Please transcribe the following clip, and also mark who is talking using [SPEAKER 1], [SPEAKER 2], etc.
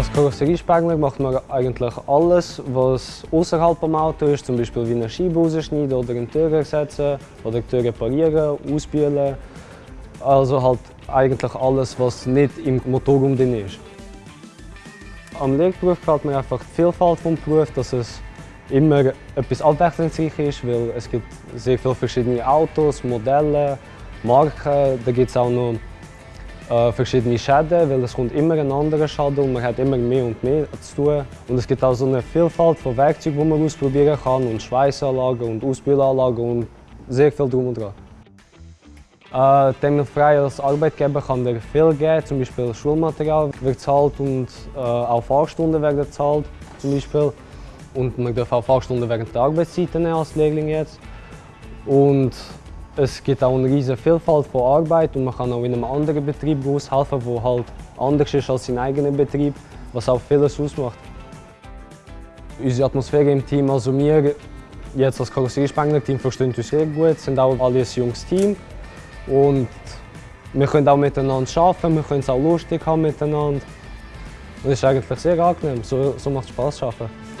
[SPEAKER 1] Als Karosseriespengler macht man eigentlich alles, was außerhalb vom Auto ist, zum Beispiel wie eine Scheibe rausschneiden oder eine Tür ersetzen oder die Tür reparieren, ausbühlen. Also halt eigentlich alles, was nicht im Motorraum drin ist. Am Lehrberuf gefällt mir einfach die Vielfalt des Berufs, dass es immer etwas abwechslungsreich ist, weil es gibt sehr viele verschiedene Autos, Modelle, Marken. Da gibt es auch noch äh, verschiedene Schäden, weil es kommt immer ein anderer Schaden und man hat immer mehr und mehr zu tun. Und es gibt auch so eine Vielfalt von Werkzeugen, die man ausprobieren kann und Schweißanlagen und Ausbühlanlagen und sehr viel drum und dran. Äh, dem frei als Arbeitgeber kann dir viel geben, zum Beispiel Schulmaterial wird gezahlt und äh, auch Fahrstunden werden gezahlt zum Beispiel. Und man darf auch Fahrstunden während der Arbeitszeit nehmen als Lehrling jetzt. Und es gibt auch eine riesige Vielfalt von Arbeit und man kann auch in einem anderen Betrieb aushelfen, der halt anders ist als sein eigener Betrieb, was auch vieles ausmacht. Unsere Atmosphäre im Team, also wir jetzt als Karosseriespengler-Team verstehen uns sehr gut, sind auch alle ein junges Team und wir können auch miteinander arbeiten, wir können es auch lustig haben miteinander. Und es ist eigentlich sehr angenehm, so, so macht es Spaß zu arbeiten.